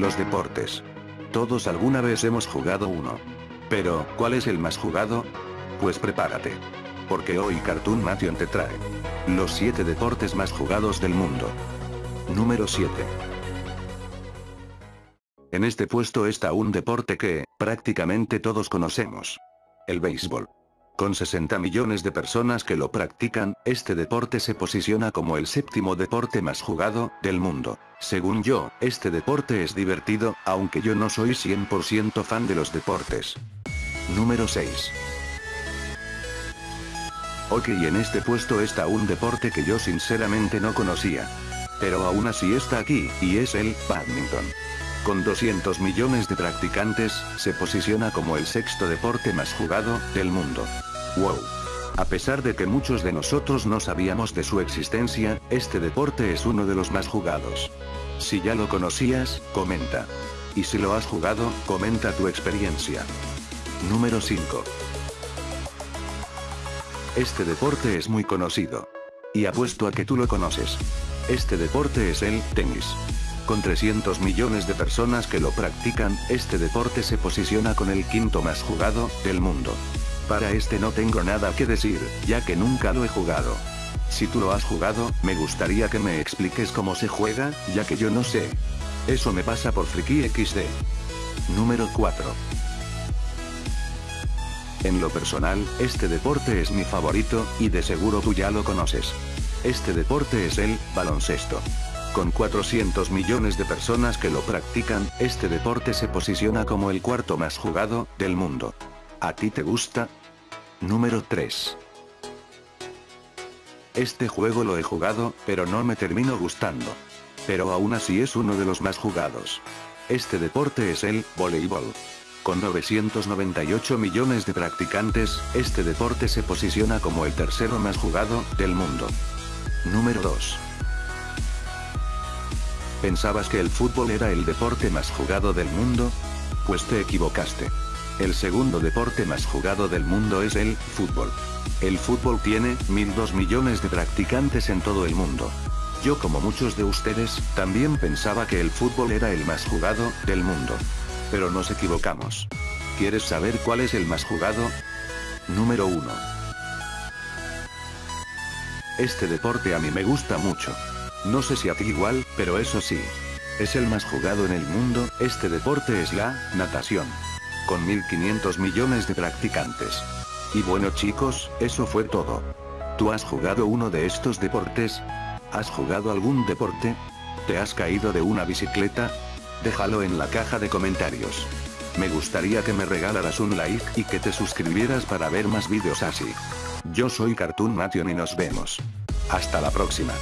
Los deportes. Todos alguna vez hemos jugado uno. Pero, ¿cuál es el más jugado? Pues prepárate. Porque hoy Cartoon Nation te trae los 7 deportes más jugados del mundo. Número 7. En este puesto está un deporte que, prácticamente todos conocemos. El béisbol. Con 60 millones de personas que lo practican, este deporte se posiciona como el séptimo deporte más jugado del mundo. Según yo, este deporte es divertido, aunque yo no soy 100% fan de los deportes. Número 6. Ok en este puesto está un deporte que yo sinceramente no conocía. Pero aún así está aquí, y es el badminton. Con 200 millones de practicantes, se posiciona como el sexto deporte más jugado del mundo. Wow. A pesar de que muchos de nosotros no sabíamos de su existencia, este deporte es uno de los más jugados. Si ya lo conocías, comenta. Y si lo has jugado, comenta tu experiencia. Número 5. Este deporte es muy conocido. Y apuesto a que tú lo conoces. Este deporte es el tenis. Con 300 millones de personas que lo practican, este deporte se posiciona con el quinto más jugado del mundo. Para este no tengo nada que decir, ya que nunca lo he jugado. Si tú lo has jugado, me gustaría que me expliques cómo se juega, ya que yo no sé. Eso me pasa por Friki XD. Número 4. En lo personal, este deporte es mi favorito, y de seguro tú ya lo conoces. Este deporte es el baloncesto. Con 400 millones de personas que lo practican, este deporte se posiciona como el cuarto más jugado del mundo. ¿A ti te gusta? Número 3. Este juego lo he jugado, pero no me termino gustando. Pero aún así es uno de los más jugados. Este deporte es el voleibol. Con 998 millones de practicantes, este deporte se posiciona como el tercero más jugado del mundo. Número 2. ¿Pensabas que el fútbol era el deporte más jugado del mundo? Pues te equivocaste. El segundo deporte más jugado del mundo es el fútbol. El fútbol tiene 1.002 millones de practicantes en todo el mundo. Yo como muchos de ustedes, también pensaba que el fútbol era el más jugado del mundo. Pero nos equivocamos. ¿Quieres saber cuál es el más jugado? Número 1. Este deporte a mí me gusta mucho. No sé si a ti igual, pero eso sí. Es el más jugado en el mundo, este deporte es la natación con 1.500 millones de practicantes. Y bueno chicos, eso fue todo. ¿Tú has jugado uno de estos deportes? ¿Has jugado algún deporte? ¿Te has caído de una bicicleta? Déjalo en la caja de comentarios. Me gustaría que me regalaras un like y que te suscribieras para ver más vídeos así. Yo soy Cartoon Nation y nos vemos. Hasta la próxima.